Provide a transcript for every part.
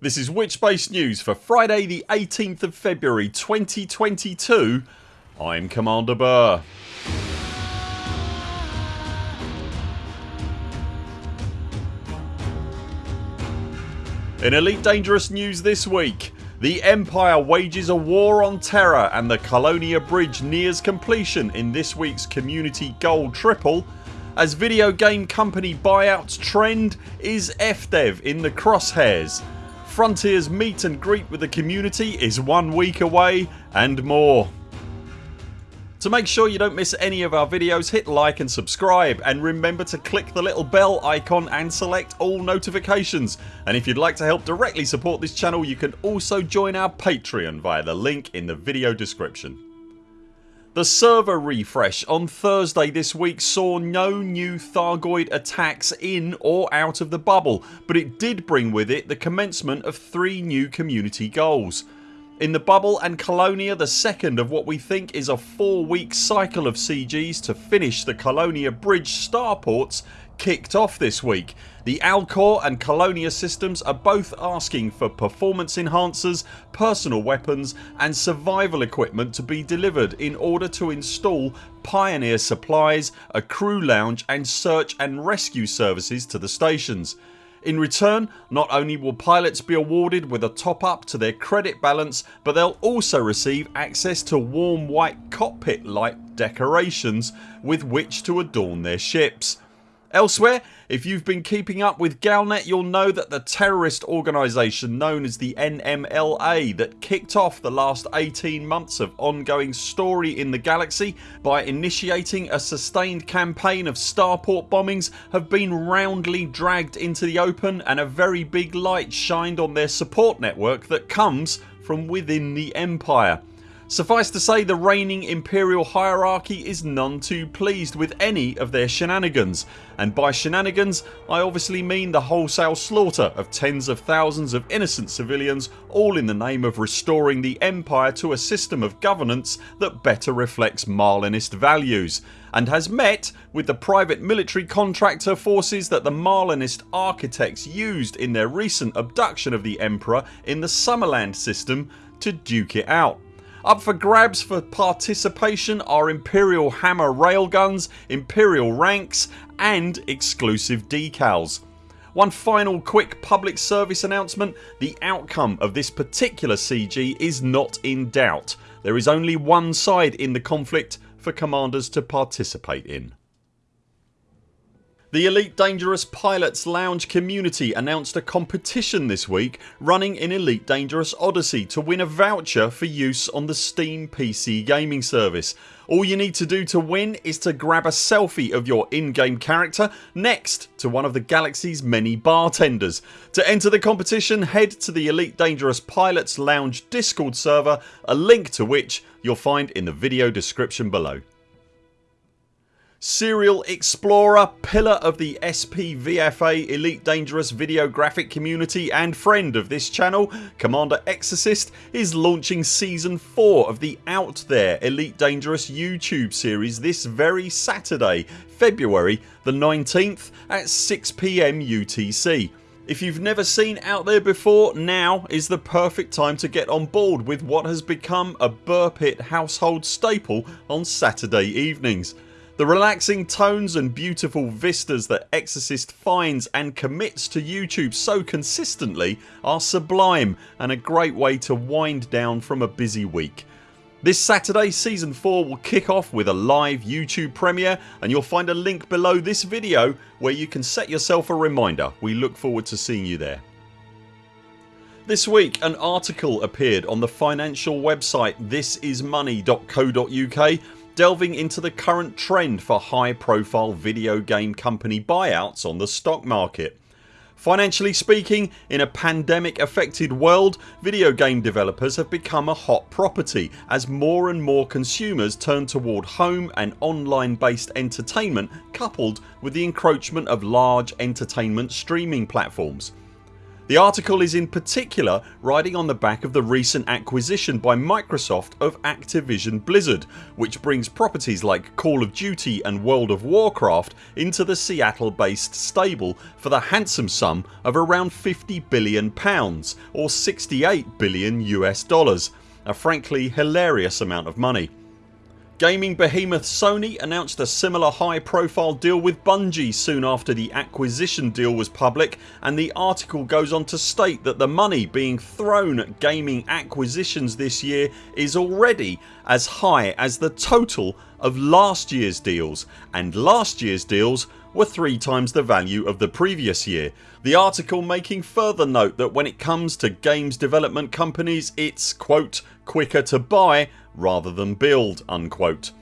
This is Witchbase News for Friday the 18th of February 2022 I'm Commander Buur. In Elite Dangerous news this week the Empire wages a war on terror and the Colonia Bridge nears completion in this weeks community gold triple as video game company buyouts trend is FDev in the crosshairs Frontiers meet and greet with the community is one week away and more. To make sure you don't miss any of our videos hit like and subscribe and remember to click the little bell icon and select all notifications and if you'd like to help directly support this channel you can also join our Patreon via the link in the video description. The server refresh on Thursday this week saw no new Thargoid attacks in or out of the bubble but it did bring with it the commencement of three new community goals. In the bubble and Colonia the second of what we think is a 4 week cycle of CGs to finish the Colonia Bridge starports kicked off this week. The Alcor and Colonia systems are both asking for performance enhancers, personal weapons and survival equipment to be delivered in order to install Pioneer supplies, a crew lounge and search and rescue services to the stations. In return not only will pilots be awarded with a top up to their credit balance but they'll also receive access to warm white cockpit light decorations with which to adorn their ships. Elsewhere if you've been keeping up with Galnet you'll know that the terrorist organisation known as the NMLA that kicked off the last 18 months of ongoing story in the galaxy by initiating a sustained campaign of starport bombings have been roundly dragged into the open and a very big light shined on their support network that comes from within the Empire. Suffice to say the reigning imperial hierarchy is none too pleased with any of their shenanigans and by shenanigans I obviously mean the wholesale slaughter of tens of thousands of innocent civilians all in the name of restoring the empire to a system of governance that better reflects Marlinist values and has met with the private military contractor forces that the Marlinist architects used in their recent abduction of the Emperor in the Summerland system to duke it out. Up for grabs for participation are Imperial Hammer railguns, Imperial ranks and exclusive decals. One final quick public service announcement. The outcome of this particular CG is not in doubt. There is only one side in the conflict for commanders to participate in. The Elite Dangerous Pilots Lounge community announced a competition this week running in Elite Dangerous Odyssey to win a voucher for use on the Steam PC gaming service. All you need to do to win is to grab a selfie of your in-game character next to one of the galaxy's many bartenders. To enter the competition head to the Elite Dangerous Pilots Lounge discord server a link to which you'll find in the video description below. Serial Explorer, pillar of the SPVFA Elite Dangerous video graphic community and friend of this channel Commander Exorcist is launching season 4 of the Out There Elite Dangerous YouTube series this very Saturday February the 19th at 6pm UTC. If you've never seen Out There before now is the perfect time to get on board with what has become a Buur Pit household staple on Saturday evenings. The relaxing tones and beautiful vistas that Exorcist finds and commits to YouTube so consistently are sublime and a great way to wind down from a busy week. This Saturday season 4 will kick off with a live YouTube premiere and you'll find a link below this video where you can set yourself a reminder. We look forward to seeing you there. This week an article appeared on the financial website thisismoney.co.uk delving into the current trend for high profile video game company buyouts on the stock market. Financially speaking in a pandemic affected world video game developers have become a hot property as more and more consumers turn toward home and online based entertainment coupled with the encroachment of large entertainment streaming platforms. The article is in particular riding on the back of the recent acquisition by Microsoft of Activision Blizzard which brings properties like Call of Duty and World of Warcraft into the Seattle based stable for the handsome sum of around 50 billion pounds or 68 billion US dollars a frankly hilarious amount of money. Gaming behemoth Sony announced a similar high profile deal with Bungie soon after the acquisition deal was public and the article goes on to state that the money being thrown at gaming acquisitions this year is already as high as the total of last years deals and last years deals were three times the value of the previous year. The article making further note that when it comes to games development companies it's quote quicker to buy rather than build unquote.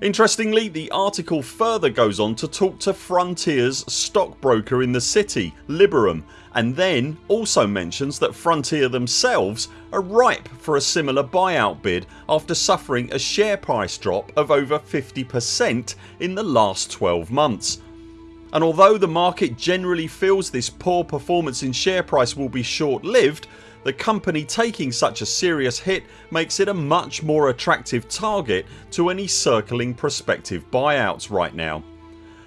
Interestingly the article further goes on to talk to Frontiers stockbroker in the city Liberum and then also mentions that Frontier themselves are ripe for a similar buyout bid after suffering a share price drop of over 50% in the last 12 months. And although the market generally feels this poor performance in share price will be short lived the company taking such a serious hit makes it a much more attractive target to any circling prospective buyouts right now.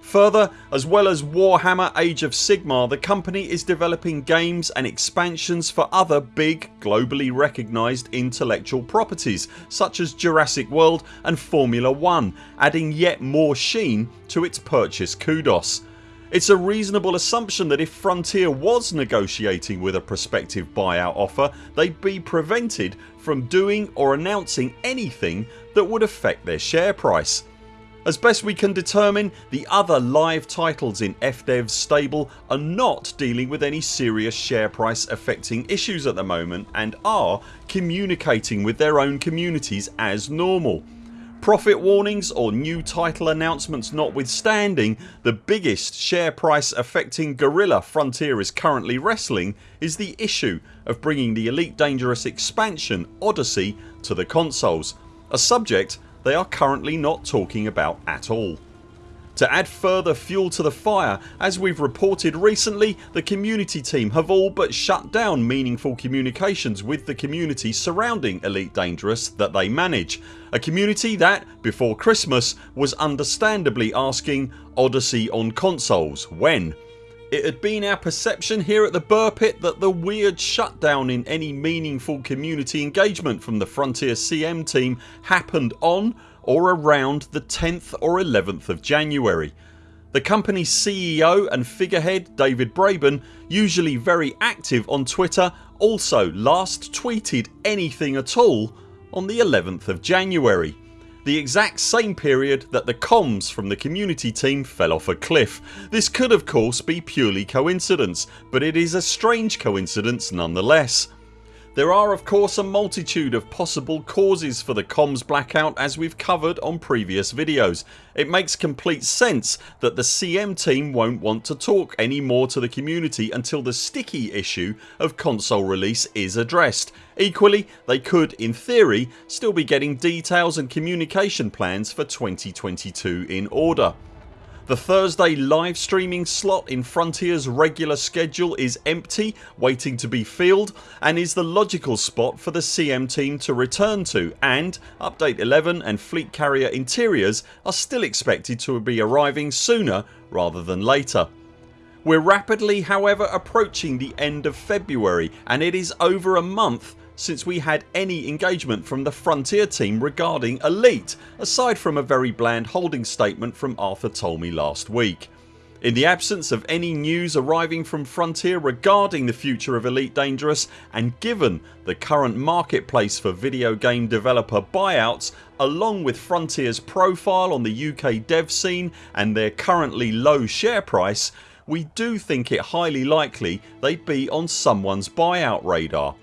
Further as well as Warhammer Age of Sigmar the company is developing games and expansions for other big globally recognised intellectual properties such as Jurassic World and Formula 1 adding yet more sheen to its purchase kudos. It's a reasonable assumption that if Frontier was negotiating with a prospective buyout offer they'd be prevented from doing or announcing anything that would affect their share price. As best we can determine the other live titles in FDev's stable are not dealing with any serious share price affecting issues at the moment and are communicating with their own communities as normal. Profit warnings or new title announcements notwithstanding the biggest share price affecting gorilla Frontier is currently wrestling is the issue of bringing the Elite Dangerous expansion Odyssey to the consoles, a subject they are currently not talking about at all. To add further fuel to the fire as we've reported recently the community team have all but shut down meaningful communications with the community surrounding Elite Dangerous that they manage. A community that, before Christmas, was understandably asking Odyssey on consoles when? It had been our perception here at the Buur Pit that the weird shutdown in any meaningful community engagement from the Frontier CM team happened on or around the 10th or 11th of January. The company's CEO and figurehead David Braben usually very active on Twitter also last tweeted anything at all on the 11th of January the exact same period that the comms from the community team fell off a cliff. This could of course be purely coincidence but it is a strange coincidence nonetheless. There are of course a multitude of possible causes for the comms blackout as we've covered on previous videos. It makes complete sense that the CM team won't want to talk any more to the community until the sticky issue of console release is addressed. Equally they could in theory still be getting details and communication plans for 2022 in order. The Thursday live streaming slot in Frontiers regular schedule is empty waiting to be filled and is the logical spot for the CM team to return to and update 11 and fleet carrier interiors are still expected to be arriving sooner rather than later. We're rapidly however approaching the end of February and it is over a month since we had any engagement from the Frontier team regarding Elite aside from a very bland holding statement from Arthur Tolmie last week. In the absence of any news arriving from Frontier regarding the future of Elite Dangerous and given the current marketplace for video game developer buyouts along with Frontiers profile on the UK dev scene and their currently low share price we do think it highly likely they'd be on someone's buyout radar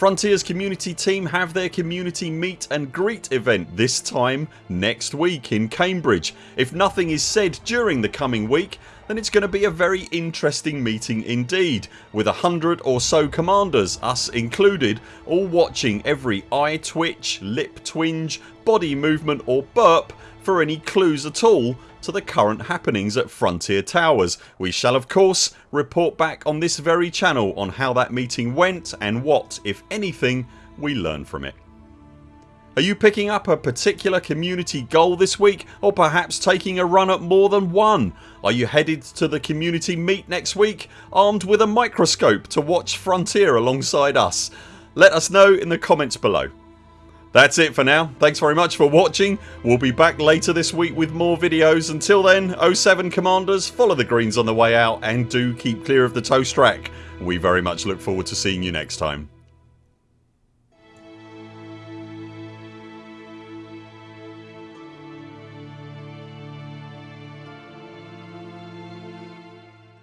Frontiers community team have their community meet and greet event this time next week in Cambridge. If nothing is said during the coming week then it's going to be a very interesting meeting indeed with a hundred or so commanders, us included, all watching every eye twitch, lip twinge, body movement or burp for any clues at all to the current happenings at Frontier Towers. We shall of course report back on this very channel on how that meeting went and what, if anything, we learn from it. Are you picking up a particular community goal this week or perhaps taking a run at more than one? Are you headed to the community meet next week armed with a microscope to watch Frontier alongside us? Let us know in the comments below. That's it for now. Thanks very much for watching. We'll be back later this week with more videos. Until then 0 7 CMDRs follow the greens on the way out and do keep clear of the toast rack. We very much look forward to seeing you next time.